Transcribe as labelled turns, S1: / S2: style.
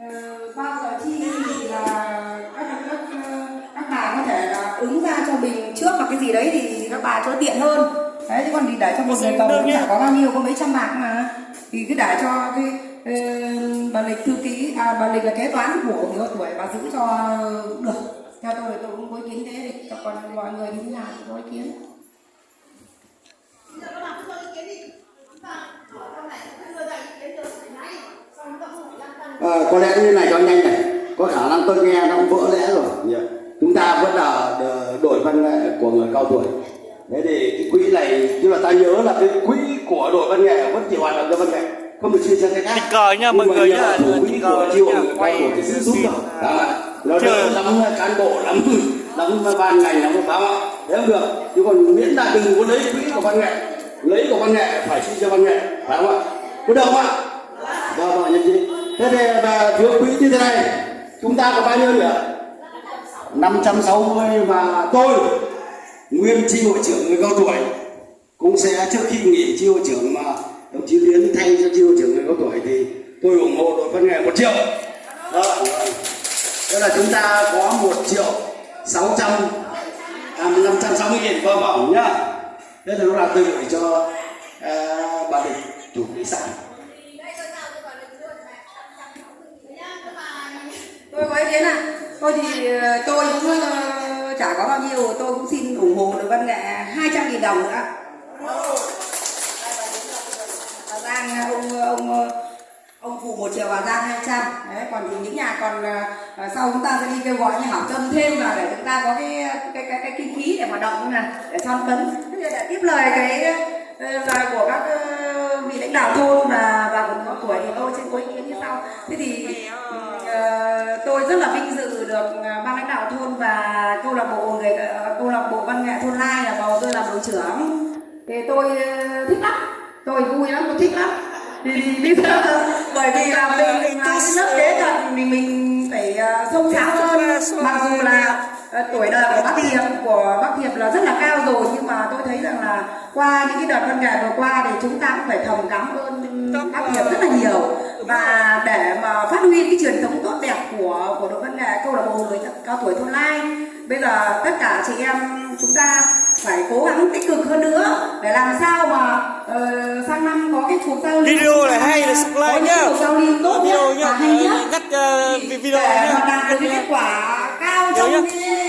S1: Ờ, bao giờ chi thì là các các các bà có thể là ứng ra cho mình trước hoặc cái gì đấy thì các bà cho tiện hơn đấy chứ còn thì để cho một người cầu cũng chả có bao nhiêu có mấy trăm bạc mà thì cứ để cho cái bà lịch thư ký à bà lịch là kế toán của người cao tuổi bà giữ cho được theo tôi tôi cũng có ý kiến thế thì còn mọi người như thế nào thì có ý kiến
S2: Bây giờ các bạn cứ cho ý kiến đi. Chúng ta hỏi trong này, chúng ta đưa ra ý kiến được phải ngay. Xong chúng ta không phải lăn tăn.
S3: Ờ, có lẽ như này cho nhanh này. Có khả năng tôi nghe nó cũng vỡ lẽ rồi. Nhỉ? chúng ta vẫn là đ- đội văn nghệ của người cao tuổi. Thế thì cái quỹ này tức là ta nhớ là cái quỹ của đội văn nghệ vẫn chỉ hoạt động cho văn nghệ. Không được chia cho cái khác
S4: Tình cờ nha, mọi
S3: Nhưng mà
S4: người nhá,
S3: quỹ
S4: cờ
S3: của chi hội
S4: quay
S3: tuổi thì sẽ giúp rồi đó nó
S4: chưa-
S3: đỡ lắm cán bộ lắm lắm ban ngành lắm báo. Ạ thế không được. Chứ còn miễn là đừng có lấy quỹ của văn nghệ. Lấy của văn nghệ phải chi cho văn nghệ phải không ạ? Có được không ạ? Vâng vâng nhân chị thế thì và thiếu quỹ như thế này chúng ta có bao nhiêu nhỉ 560 và tôi nguyên chi hội trưởng người cao tuổi cũng sẽ trước khi nghỉ chi hội trưởng mà đồng chí Tiến thay cho chi hội trưởng người cao tuổi thì tôi ủng hộ đội văn nghệ một triệu. Đó tức là chúng ta có một triệu sáu trăm à, năm trăm sáu mươi nghìn vâng vâng nhá. Thế là nó là tôi gửi cho uh, bà định chủ khách sản
S1: tôi có kiến à tôi thì ờ, tôi cũng ờ, chả có bao nhiêu tôi cũng xin ủng hộ được văn nghệ 200 nghìn đồng nữa. Hà Giang ông ông ông phụ một triệu Hà Giang 200 đấy còn thì những nhà còn ờ, ờ, sau chúng ta sẽ đi kêu gọi như Hảo Tâm thêm vào để chúng ta có cái cái cái, cái kinh phí để hoạt động này để son phấn để tiếp lời cái lời của các vị lãnh đạo thôn và và của có tuổi thì tôi xin có ý kiến như sau. Thế thì rất là vinh dự được ờ, ban lãnh đạo thôn và câu lạc bộ người ờ, câu lạc bộ văn nghệ thôn lai là bầu tôi làm đội trưởng. Thì tôi ờ, thích lắm. Tôi vui lắm tôi thích lắm. Thì, giờ bởi vì là mình mình là cái lớp kế cận mình mình phải sâu sắc hơn. mặc dù là tuổi đời của bác Thiệp của bác Thiệp là rất là cao rồi nhưng mà tôi thấy rằng là qua những cái đợt văn nghệ vừa qua thì chúng ta cũng phải thầm cảm ơn bác Thiệp rất là nhiều và để mà phát huy cái truyền thống tốt đẹp của của đội văn nghệ câu lạc bộ người cao tuổi thôn lai. Bây giờ tất cả chị em chúng ta phải cố gắng tích cực hơn nữa để làm sao mà ờ, sang năm có cái cuộc giao lưu
S4: Video này hay là subscribe
S1: có những
S4: nhá.
S1: cuộc giao lưu tốt
S4: Video nhá,
S1: và hay nhất.
S4: Ờ,
S1: Thì
S4: video
S1: để
S4: nhá.
S1: mà đạt được cái kết quả cao trong cái